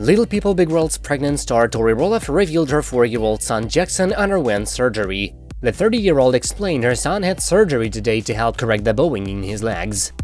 Little People Big World's pregnant star Tori Roloff revealed her 4-year-old son Jackson underwent surgery. The 30-year-old explained her son had surgery today to help correct the bowing in his legs.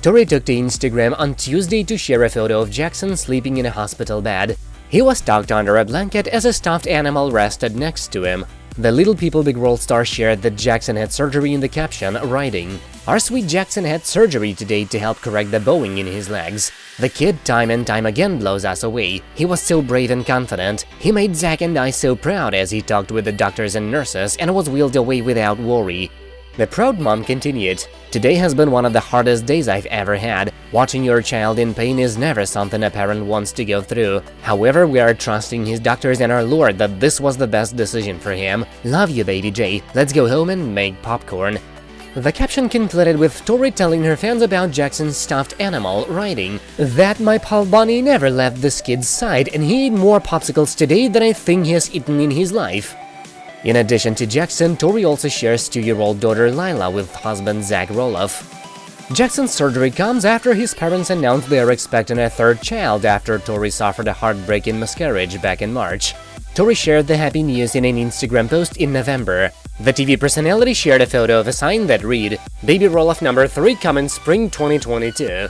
Tori took to Instagram on Tuesday to share a photo of Jackson sleeping in a hospital bed. He was tucked under a blanket as a stuffed animal rested next to him. The Little People Big World star shared that Jackson had surgery in the caption, writing, Our sweet Jackson had surgery today to help correct the bowing in his legs. The kid time and time again blows us away. He was so brave and confident. He made Zach and I so proud as he talked with the doctors and nurses and was wheeled away without worry. The proud mom continued, Today has been one of the hardest days I've ever had. Watching your child in pain is never something a parent wants to go through. However, we are trusting his doctors and our Lord that this was the best decision for him. Love you, baby J. Let's go home and make popcorn. The caption concluded with Tori telling her fans about Jackson's stuffed animal, writing, That my pal Bunny never left this kid's side and he ate more popsicles today than I think he has eaten in his life. In addition to Jackson, Tori also shares two-year-old daughter Lilah with husband Zach Roloff. Jackson's surgery comes after his parents announced they are expecting a third child after Tori suffered a heartbreaking miscarriage back in March. Tori shared the happy news in an Instagram post in November. The TV personality shared a photo of a sign that read, Baby Roloff number 3 coming spring 2022.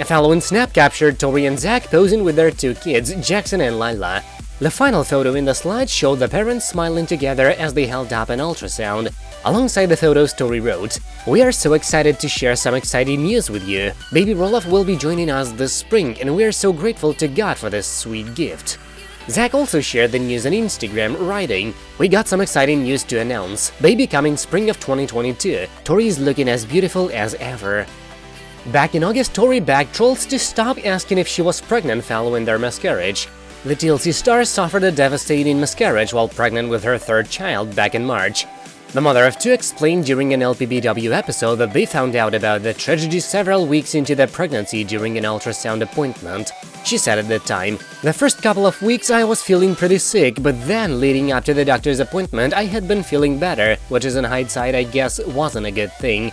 A following snap captured Tori and Zach posing with their two kids, Jackson and Lilah. The final photo in the slide showed the parents smiling together as they held up an ultrasound. Alongside the photo, Tori wrote, We are so excited to share some exciting news with you. Baby Roloff will be joining us this spring, and we are so grateful to God for this sweet gift. Zach also shared the news on Instagram, writing, We got some exciting news to announce. Baby coming spring of 2022. Tori is looking as beautiful as ever. Back in August, Tori begged trolls to stop asking if she was pregnant following their miscarriage. The TLC star suffered a devastating miscarriage while pregnant with her third child back in March. The mother of two explained during an LPBW episode that they found out about the tragedy several weeks into their pregnancy during an ultrasound appointment. She said at the time, The first couple of weeks I was feeling pretty sick, but then leading up to the doctor's appointment I had been feeling better, which is in hindsight I guess wasn't a good thing.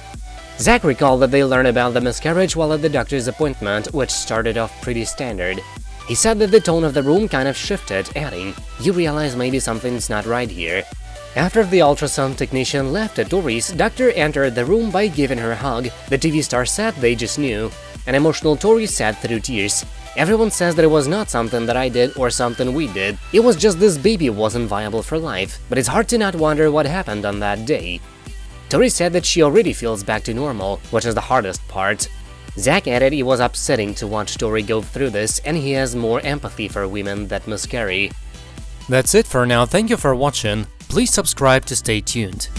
Zach recalled that they learned about the miscarriage while at the doctor's appointment, which started off pretty standard. He said that the tone of the room kind of shifted, adding, You realize maybe something's not right here. After the ultrasound technician left at Tori's, doctor entered the room by giving her a hug. The TV star said they just knew. An emotional Tori said through tears, Everyone says that it was not something that I did or something we did. It was just this baby wasn't viable for life, but it's hard to not wonder what happened on that day. Tori said that she already feels back to normal, which is the hardest part. Zach added it was upsetting to watch Tori go through this and he has more empathy for women that miscarry. That's it for now, thank you for watching, please subscribe to stay tuned.